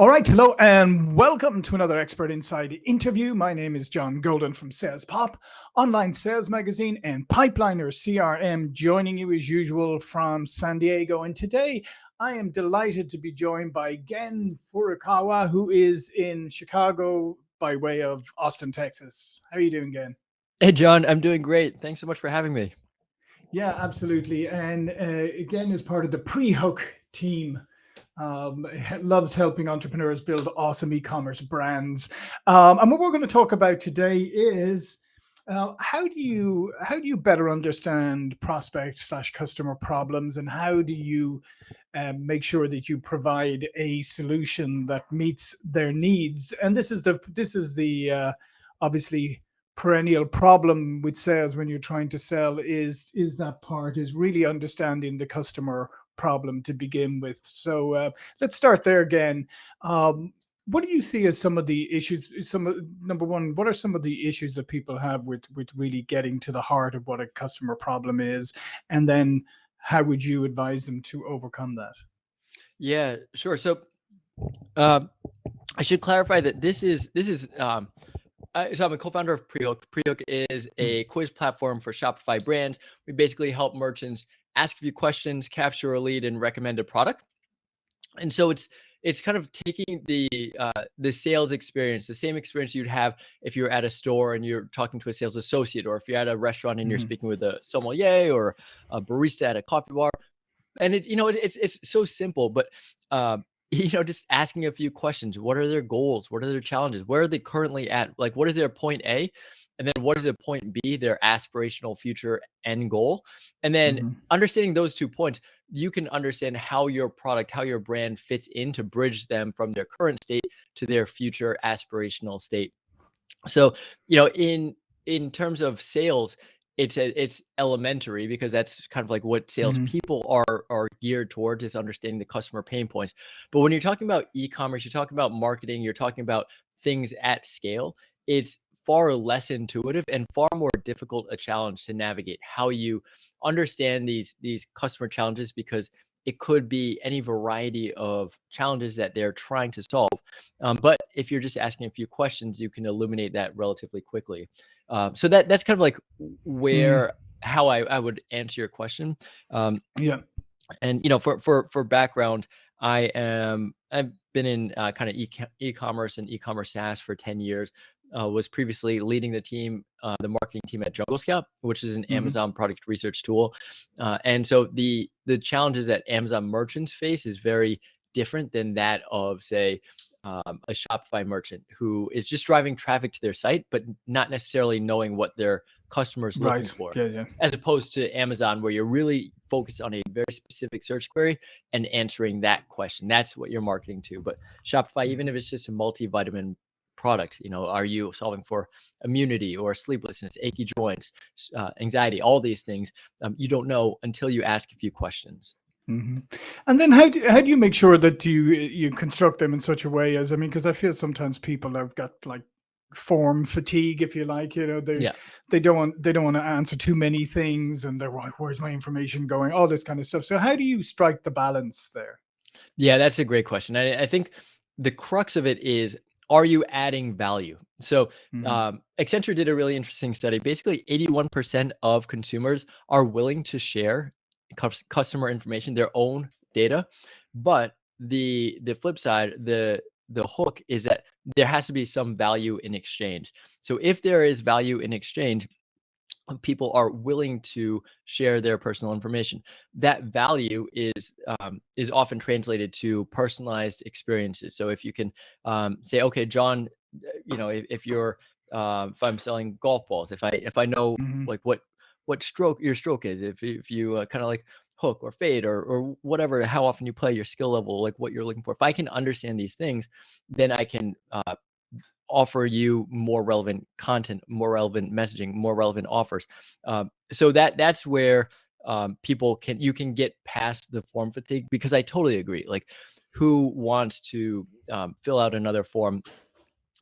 All right, hello and welcome to another Expert Insights interview. My name is John Golden from Sales Pop, online sales magazine, and Pipeliner CRM, joining you as usual from San Diego. And today I am delighted to be joined by Gen Furukawa, who is in Chicago by way of Austin, Texas. How are you doing, Gen? Hey, John, I'm doing great. Thanks so much for having me. Yeah, absolutely. And uh, again, as part of the Prehook team um, loves helping entrepreneurs build awesome e-commerce brands. Um, and what we're going to talk about today is uh, how do you how do you better understand prospect slash customer problems, and how do you um, make sure that you provide a solution that meets their needs? And this is the this is the uh, obviously perennial problem with sales when you're trying to sell is is that part is really understanding the customer problem to begin with. So uh, let's start there again. Um, what do you see as some of the issues? Some number one, what are some of the issues that people have with with really getting to the heart of what a customer problem is, and then how would you advise them to overcome that? Yeah, sure. So uh, I should clarify that this is this is um, uh, so I'm a co-founder of Prehook. Prehook is hmm. a quiz platform for Shopify brands. We basically help merchants ask a few questions, capture a lead, and recommend a product. And so it's it's kind of taking the uh, the sales experience, the same experience you'd have if you're at a store and you're talking to a sales associate, or if you're at a restaurant and mm -hmm. you're mm-hmm. speaking with a sommelier or a barista at a coffee bar. And it, you know, it, it's it's so simple, but uh, you know, just asking a few questions. What are their goals? What are their challenges? Where are they currently at? Like, what is their point A? And then what is a point B, their aspirational future end goal? And then mm -hmm. understanding those two points, you can understand how your product, how your brand fits in to bridge them from their current state to their future aspirational state. So, you know, in in terms of sales, it's a, it's elementary because that's kind of like what salespeople mm -hmm. are are geared towards is understanding the customer pain points. But when you're talking about e-commerce, you're talking about marketing, you're talking about things at scale. It's far less intuitive and far more difficult a challenge to navigate how you understand these these customer challenges because it could be any variety of challenges that they're trying to solve. Um, but if you're just asking a few questions, you can illuminate that relatively quickly. Um, so that that's kind of like mm. where mm. how I, I would answer your question. Um, yeah. And you know, for for for background, I am I've been in uh, kind of e-commerce and e-commerce SaaS for 10 years. Uh, was previously leading the team, uh, the marketing team at Jungle Scout, which is an mm -hmm. Amazon product research tool. Uh, and so the the challenges that Amazon merchants face is very different than that of say um, a Shopify merchant who is just driving traffic to their site, but not necessarily knowing what their customers looking for. Yeah, yeah. As opposed to Amazon, where you're really focused on a very specific search query and answering that question. That's what you're marketing to. But Shopify, even if it's just a multivitamin product, you know, are you solving for immunity or sleeplessness, achy joints, uh, anxiety, all these things? Um, you don't know until you ask a few questions. Mm -hmm. And then how do, how do you make sure that you you construct them in such a way as I mean because I feel sometimes people have got like form fatigue if you like you know they yeah. they don't want they don't want to answer too many things and they're like where's my information going all this kind of stuff so how do you strike the balance there yeah that's a great question I, I think the crux of it is are you adding value so mm -hmm. um, accenture did a really interesting study basically 81% of consumers are willing to share customer information, their own data. But the the flip side, the the hook is that there has to be some value in exchange. So if there is value in exchange, people are willing to share their personal information. That value is um, is often translated to personalized experiences. So if you can um, say, okay, John, you know, if, if you're uh, if I'm selling golf balls, if I if I know mm -hmm. like what what stroke your stroke is, if if you uh, kind of like hook or fade or or whatever, how often you play, your skill level, like what you're looking for. If I can understand these things, then I can uh, offer you more relevant content, more relevant messaging, more relevant offers. Um, so that that's where um, people can you can get past the form fatigue because I totally agree. Like, who wants to um, fill out another form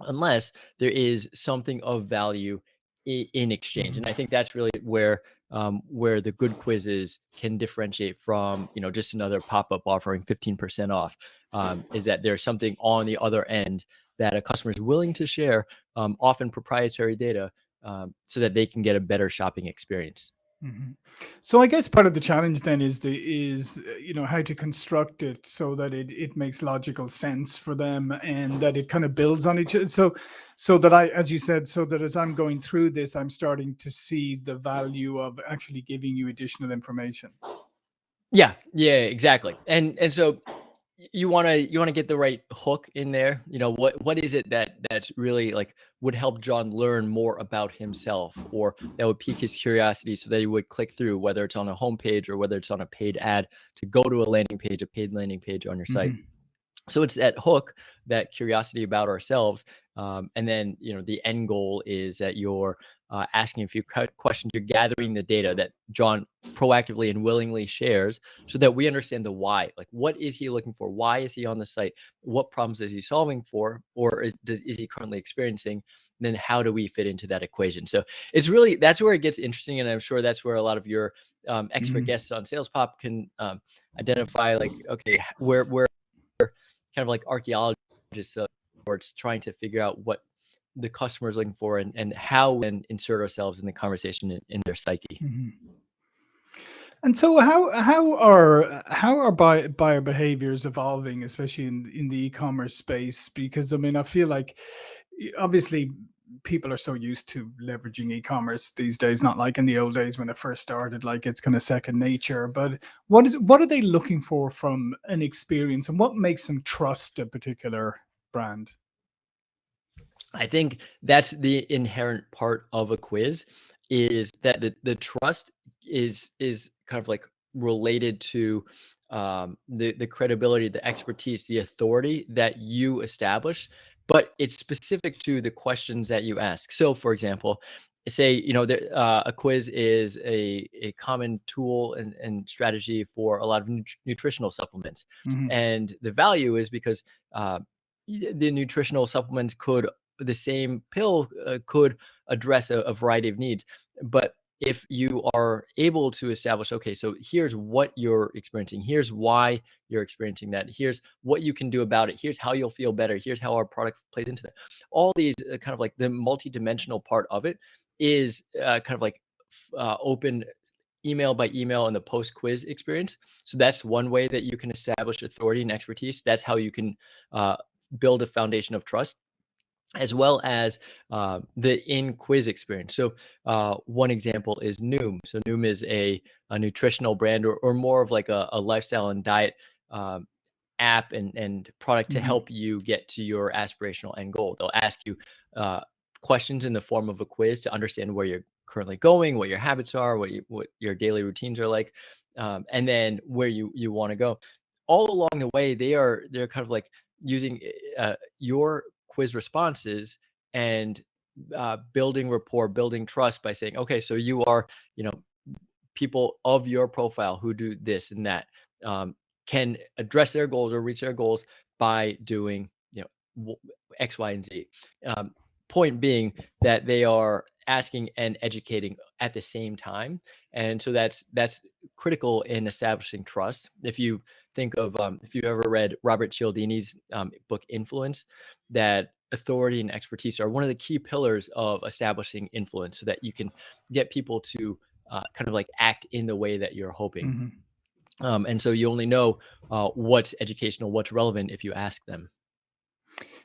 unless there is something of value in exchange. And I think that's really where um, where the good quizzes can differentiate from you know just another pop-up offering 15% off um, is that there's something on the other end that a customer is willing to share um, often proprietary data um, so that they can get a better shopping experience Mhm. So I guess part of the challenge then is the is uh, you know how to construct it so that it it makes logical sense for them and that it kind of builds on each other. So so that I, as you said, so that as I'm going through this, I'm starting to see the value of actually giving you additional information. yeah yeah exactly and and so you want to you want to get the right hook in there you know what what is it that that's really like would help john learn more about himself or that would pique his curiosity so that he would click through whether it's on a homepage or whether it's on a paid ad to go to a landing page a paid landing page on your site Mhm. So it's that hook that curiosity about ourselves um, and then you know the end goal is that you're uh, asking a few questions you're gathering the data that john proactively and willingly shares so that we understand the why. Like what is he looking for? Why is he on the site? What problems is he solving for? Or is, does, is he currently experiencing? Then how do we fit into that equation? So it's really that's where it gets interesting and i'm sure that's where a lot of your um, expert Mhm. guests on sales pop can um, identify like okay where where kind of like archaeologists of sorts trying to figure out what the customer is looking for and, and how we insert ourselves in the conversation in, in their psyche. Mhm. And so how how are how are buy, buyer behaviors evolving, especially in in the e-commerce space? Because I mean, I feel like obviously people are so used to leveraging e-commerce these days, not like in the old days when it first started, like it's kind of second nature. But what is what are they looking for from an experience, and what makes them trust a particular brand? I think that's the inherent part of a quiz is that the, the trust is is kind of like related to um, the the credibility, the expertise, the authority that you establish, but it's specific to the questions that you ask. So, for example, say you know there, uh, a quiz is a a common tool and, and strategy for a lot of nut- nutritional supplements, hmm and the value is because uh, the nutritional supplements could the same pill uh, could address a, a variety of needs. But if you are able to establish, okay, so here's what you're experiencing, here's why you're experiencing that, here's what you can do about it, here's how you'll feel better, here's how our product plays into that. All these uh, kind of like the multi-dimensional part of it is uh, kind of like uh, open email by email and the post quiz experience. So that's one way that you can establish authority and expertise. That's how you can uh, build a foundation of trust as well as uh, the in quiz experience. So uh, one example is Noom. So Noom is a, a nutritional brand or, or more of like a, a lifestyle and diet um, app and, and product to hmm help you get to your aspirational end goal. They'll ask you uh, questions in the form of a quiz to understand where you're currently going, what your habits are, what you, what your daily routines are like, um, and then where you you want to go. All along the way, they are they're kind of like using uh, your quiz responses and uh, building rapport, building trust by saying, okay, so you are, you know, people of your profile who do this and that um, can address their goals or reach their goals by doing, you know, X, Y, and Z. Um, point being that they are asking and educating at the same time, and so that's that's critical in establishing trust. If you think of um, if you've ever read Robert Cialdini's um, book Influence, that authority and expertise are one of the key pillars of establishing influence so that you can get people to uh, kind of like act in the way that you're hoping. hmm Um, and so you only know uh, what's educational, what's relevant if you ask them.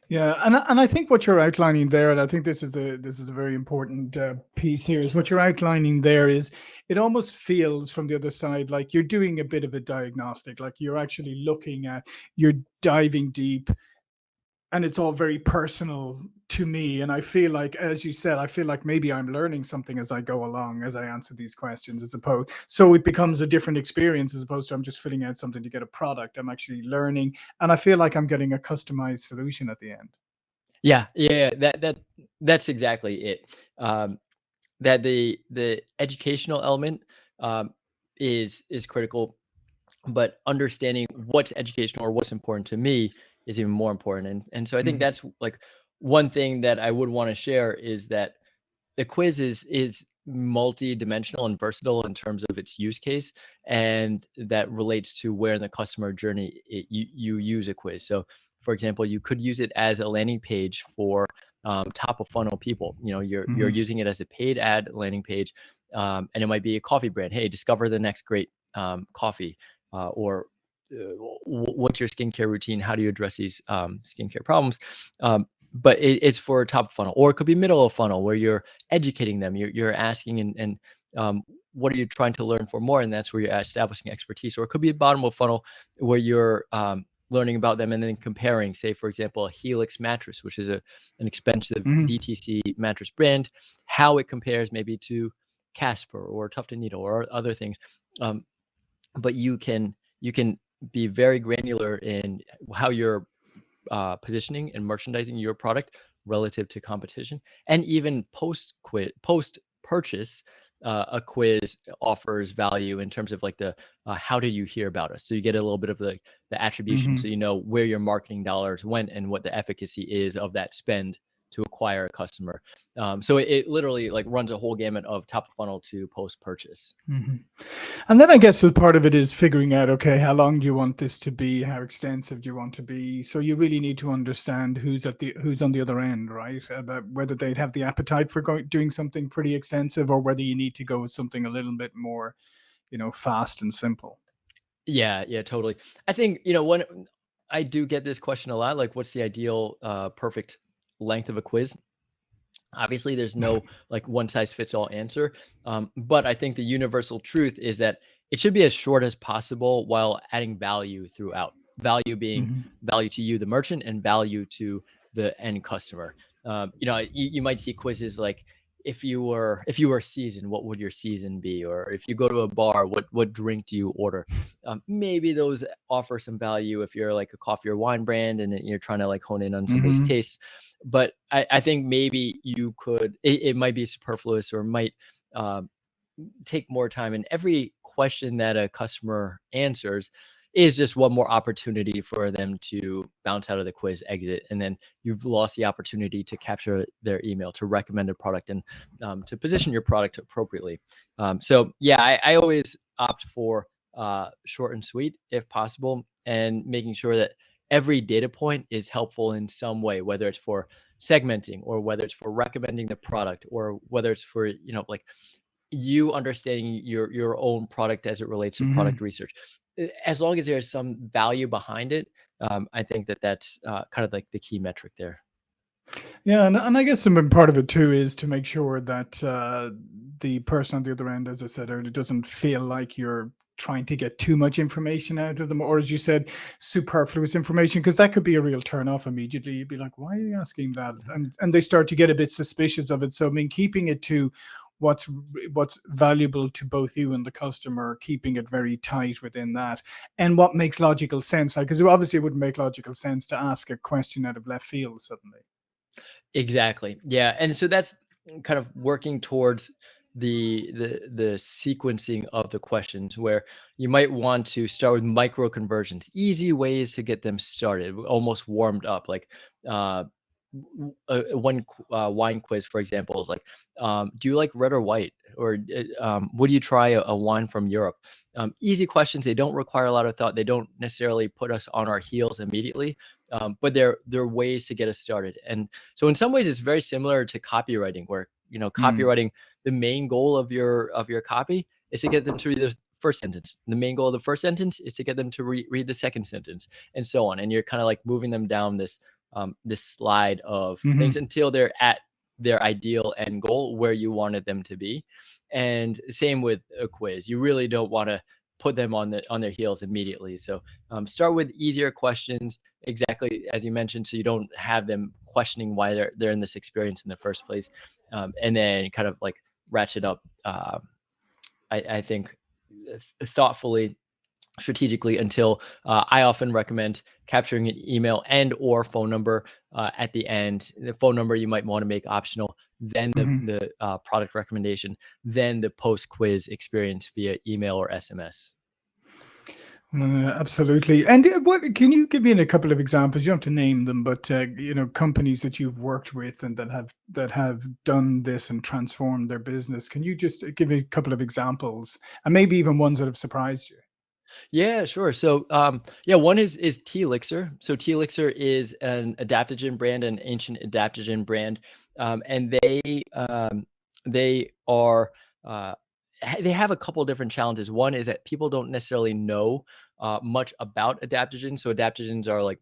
Yeah, and I- and I think what you're outlining there, and I think this is the this is a very important uh, piece here, is what you're outlining there is it almost feels from the other side like you're doing a bit of a diagnostic, like you're actually looking at, you're diving deep, and it's all very personal to me. And I feel like, as you said, I feel like maybe I'm learning something as I go along as I answer these questions, as opposed so it becomes a different experience as opposed to I'm just filling out something to get a product. I'm actually learning, and I feel like I'm getting a customized solution at the end. Yeah, yeah, that that that's exactly it. Um, that the the educational element um, is is critical, but understanding what's educational or what's important to me is even more important. And and so I think Mhm. that's like one thing that I would want to share is that the quiz is is multi-dimensional and versatile in terms of its use case and that relates to where in the customer journey it, you, you use a quiz so for example you could use it as a landing page for um, top of funnel people you know you're mm-hmm. you're using it as a paid ad landing page um, and it might be a coffee brand hey discover the next great um, coffee uh, or uh, what's your skincare routine? How do you address these um, skincare problems? Um, but it, it's for top funnel or it could be middle of funnel where you're educating them you're, you're asking and, and um, what are you trying to learn for more? And that's where you're establishing expertise. Or it could be a bottom of funnel where you're um, learning about them and then comparing say for example a helix mattress which is a, an expensive mm-hmm. dtc mattress brand how it compares maybe to casper or Tuft & Needle or other things. Um, but you can you can be very granular in how you're uh, positioning and merchandising your product relative to competition and even post quit post purchase uh, a quiz offers value in terms of like the uh, how did you hear about us so you get a little bit of the the attribution mm-hmm. so you know where your marketing dollars went and what the efficacy is of that spend to acquire a customer. Um, so it, it, literally like runs a whole gamut of top funnel to post purchase. Mm-hmm. And then I guess the part of it is figuring out, okay, how long do you want this to be? How extensive do you want to be? So you really need to understand who's at the who's on the other end, right? About whether they'd have the appetite for going, doing something pretty extensive, or whether you need to go with something a little bit more, you know, fast and simple. Yeah, yeah, totally. I think you know when I do get this question a lot, like, what's the ideal, uh, perfect length of a quiz. Obviously, there's no like one size fits all answer. Um, but I think the universal truth is that it should be as short as possible while adding value throughout. Value being mm-hmm. value to you, the merchant, and value to the end customer. Um, you know, you, you might see quizzes like if you were if you were seasoned, what would your season be? Or if you go to a bar, what what drink do you order? Um, maybe those offer some value if you're like a coffee or wine brand and you're trying to like hone in on somebody's mm-hmm. tastes. But I, I think maybe you could it, it might be superfluous or might um, take more time. And every question that a customer answers is just one more opportunity for them to bounce out of the quiz, exit, and then you've lost the opportunity to capture their email, to recommend a product, and um, to position your product appropriately. Um, so yeah, I, I, always opt for uh, short and sweet if possible, and making sure that every data point is helpful in some way, whether it's for segmenting or whether it's for recommending the product or whether it's for you know like you understanding your your own product as it relates to mm-hmm. product research Eh, as long as there's some value behind it, um, I think that that's uh, kind of like the key metric there. Yeah, and, and I guess some part of it too is to make sure that uh, the person on the other end, as I said earlier, doesn't feel like you're trying to get too much information out of them, or as you said, superfluous information, because that could be a real turn off immediately. You'd be like, "Why are you asking that?" And and they start to get a bit suspicious of it. So I mean, keeping it to what's what's valuable to both you and the customer keeping it very tight within that and what makes logical sense because obviously it wouldn't make logical sense to ask a question out of left field suddenly. Exactly yeah and so that's kind of working towards the the the sequencing of the questions where you might want to start with micro conversions easy ways to get them started almost warmed up like uh uh, one uh, wine quiz, for example, is like, um, do you like red or white, or uh, um, would you try a, a, wine from Europe? Um, easy questions. They don't require a lot of thought. They don't necessarily put us on our heels immediately, um, but they're they're ways to get us started. And so, in some ways, it's very similar to copywriting, where you know, mm. copywriting. Mm. The main goal of your of your copy is to get them to read the first sentence. The main goal of the first sentence is to get them to re- read the second sentence, and so on. And you're kind of like moving them down this um, this slide of mm-hmm. things until they're at their ideal end goal where you wanted them to be. And same with a quiz. You really don't want to put them on the on their heels immediately. So um, start with easier questions, exactly as you mentioned, so you don't have them questioning why they're they're in this experience in the first place, um, and then kind of like ratchet up. Uh, I, I think thoughtfully strategically until uh, I often recommend capturing an email and or phone number uh, at the end. The phone number you might want to make optional, then the, mm-hmm. the uh, product recommendation, then the post quiz experience via email or SMS. Uh, absolutely. And uh, what can you give me a couple of examples? You don't have to name them, but uh, you know, companies that you've worked with and that have that have done this and transformed their business. Can you just give me a couple of examples, and maybe even ones that have surprised you? Yeah, sure. So, um, yeah, one is is Teelixir. So Teelixir is an adaptogen brand, an ancient adaptogen brand, um, and they um, they are uh, they have a couple different challenges. One is that people don't necessarily know uh, much about adaptogens. So adaptogens are like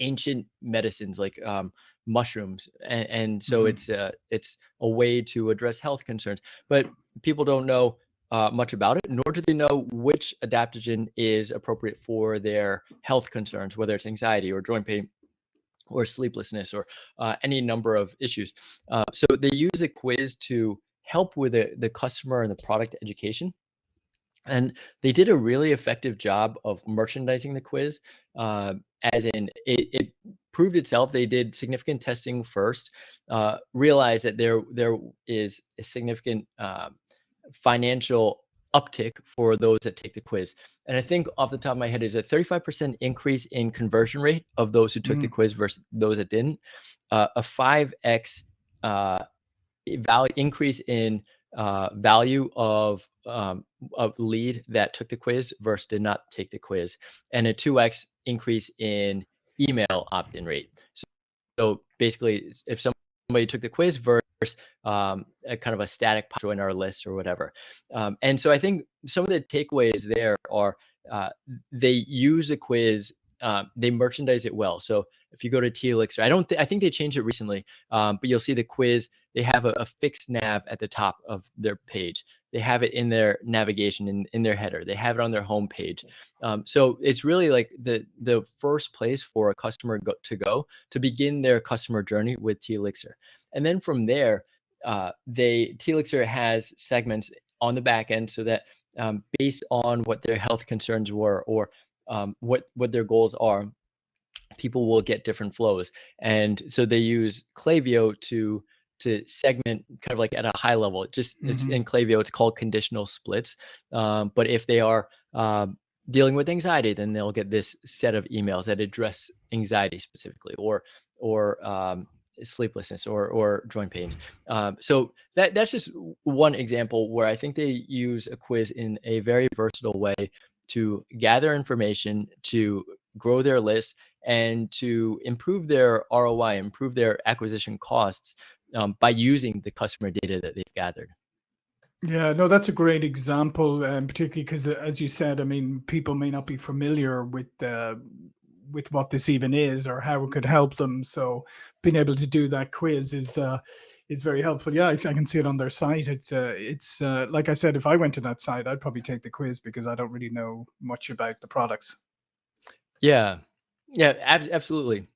ancient medicines, like um, mushrooms, and, and so hmm it's uh, it's a way to address health concerns. But people don't know uh, much about it, nor do they know which adaptogen is appropriate for their health concerns, whether it's anxiety or joint pain or sleeplessness or uh, any number of issues. Uh, so they use a quiz to help with the, the customer and the product education. And they did a really effective job of merchandising the quiz, uh, as in it, it proved itself. They did significant testing first, uh, realized that there there is a significant uh, financial uptick for those that take the quiz. And I think off the top of my head is a 35% increase in conversion rate of those who took the quiz versus those that didn't. Uh, a 5x uh, value increase in uh, value of um, of lead that took the quiz versus did not take the quiz, and a 2x increase in email opt-in rate. So, so basically, if somebody took the quiz versus um, a kind of a static join our list or whatever. Um, and so I think some of the takeaways there are uh, they use a quiz, uh, they merchandise it well. So if you go to Teelixir, I don't think I think they changed it recently, um, but you'll see the quiz. They have a, a fixed nav at the top of their page. They have it in their navigation in, in their header. They have it on their home page. Um, so it's really like the the first place for a customer go, to go to begin their customer journey with Teelixir. And then from there, uh, they Teelixir has segments on the back end so that um, based on what their health concerns were or um, what what their goals are, people will get different flows. And so they use Klaviyo to to segment kind of like at a high level. It just it's hmm in Klaviyo, it's called conditional splits. Um, but if they are um, dealing with anxiety, then they'll get this set of emails that address anxiety specifically, or or um, sleeplessness or or joint pains. Um, so that that's just one example where I think they use a quiz in a very versatile way to gather information, to grow their list, and to improve their ROI, improve their acquisition costs um, by using the customer data that they've gathered. Yeah, no, that's a great example, um, particularly because, as you said, I mean, people may not be familiar with uh, with what this even is or how it could help them. So, being able to do that quiz is uh, is very helpful. Yeah, I, can see it on their site. It's uh, it's uh, like I said, if I went to that site, I'd probably take the quiz because I don't really know much about the products. Yeah, yeah, abs- absolutely.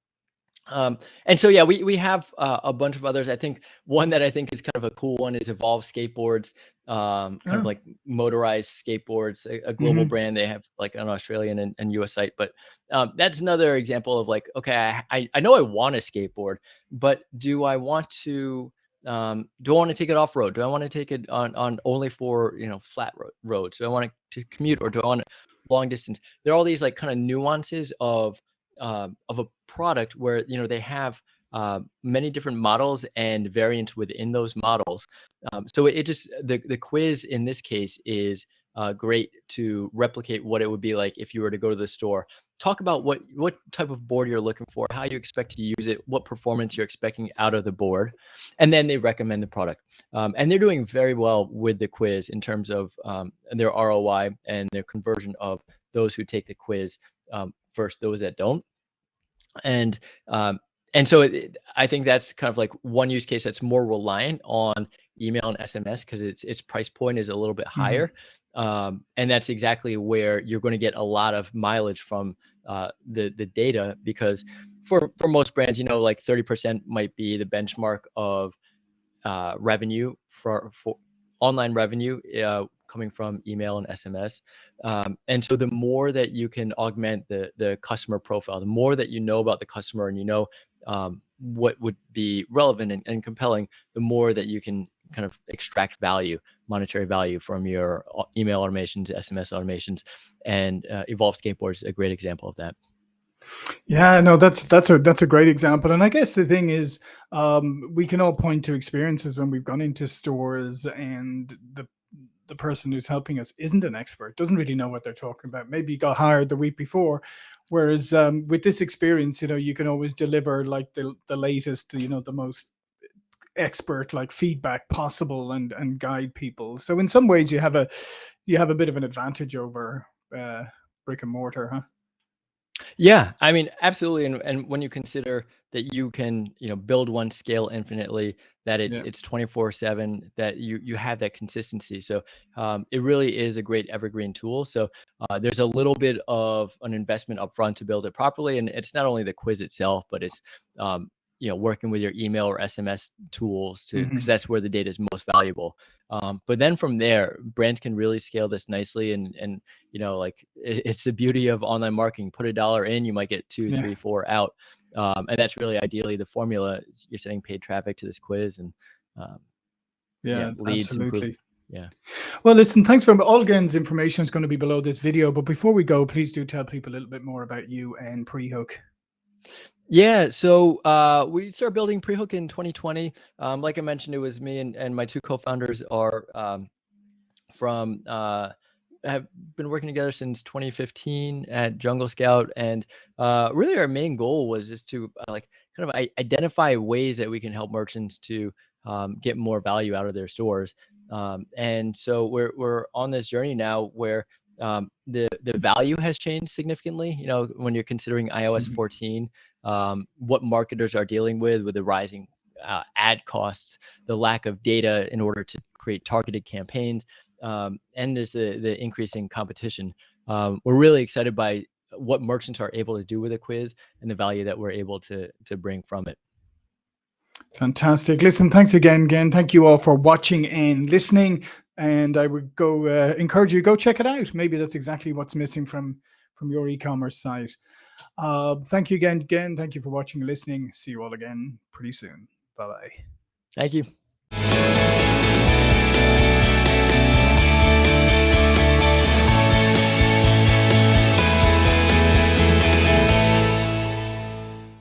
Um, and so yeah, we we have uh, a bunch of others. I think one that I think is kind of a cool one is Evolve Skateboards, um, kind of Oh, like motorized skateboards, a, a global hmm brand. They have like an Australian and, and US site, but um, that's another example of like, okay, I I, I know I want a skateboard, but do I want to um, do I want to take it off road? Do I want to take it on on only for you know flat ro- roads? Do I want to commute or do I want long distance? There are all these like kind of nuances of um, of a product where you know they have uh, many different models and variants within those models. Um, so it just the the quiz in this case is uh, great to replicate what it would be like if you were to go to the store. Talk about what what type of board you're looking for, how you expect to use it, what performance you're expecting out of the board, and then they recommend the product. Um, and they're doing very well with the quiz in terms of um, their ROI and their conversion of those who take the quiz um, those that don't and um, and so it, I think that's kind of like one use case that's more reliant on email and SMS because its its price point is a little bit hmm higher, um, and that's exactly where you're going to get a lot of mileage from uh, the the data because for for most brands, you know, like 30% might be the benchmark of uh, revenue for for online revenue uh, coming from email and SMS. Um, and so the more that you can augment the the customer profile, the more that you know about the customer and you know um, what would be relevant and, and compelling, the more that you can kind of extract value monetary value from your email automations, SMS automations, and uh, Evolve Skateboard is a great example of that. Yeah, no, that's that's a that's a great example, and I guess the thing is, um, we can all point to experiences when we've gone into stores and the the person who's helping us isn't an expert, doesn't really know what they're talking about. Maybe got hired the week before, whereas um, with this experience, you know, you can always deliver like the the latest, you know, the most expert like feedback possible and and guide people. So in some ways, you have a you have a bit of an advantage over uh, brick and mortar, huh? Yeah, I mean, absolutely. And and when you consider that you can, you know, build one scale infinitely, that it's Yeah. it's 24/7, that you you have that consistency. So um, it really is a great evergreen tool. So uh, there's a little bit of an investment upfront to build it properly, and it's not only the quiz itself, but it's um, you know working with your email or SMS tools to because hmm that's where the data is most valuable. Um, but then from there, brands can really scale this nicely, and and you know like it, it's the beauty of online marketing. Put a dollar in, you might get two, Yeah. three, four out, um, and that's really ideally the formula. You're sending paid traffic to this quiz, and um, yeah, Yeah, leads improve. absolutely. Yeah. Well, listen, thanks for all again's information is going to be below this video. But before we go, please do tell people a little bit more about you and Prehook. Yeah, so uh, we started building Prehook in 2020. Um, like I mentioned, it was me and, and my two co-founders are um, from uh, have been working together since 2015 at Jungle Scout, and uh, really our main goal was just to uh, like kind of identify ways that we can help merchants to um, get more value out of their stores. Um, and so we're we're on this journey now where um, the the value has changed significantly. You know, when you're considering iOS Mhm. 14, um, what marketers are dealing with with the rising uh, ad costs, the lack of data in order to create targeted campaigns um, and there's the the increasing competition. Um, we're really excited by what merchants are able to do with a quiz and the value that we're able to to bring from it. Fantastic. Listen, thanks again, again. Thank you all for watching and listening. And I would go uh, encourage you go check it out. Maybe that's exactly what's missing from from your e-commerce site. Uh, thank you again, again. Thank you for watching and listening. See you all again pretty soon. Bye bye. Thank you.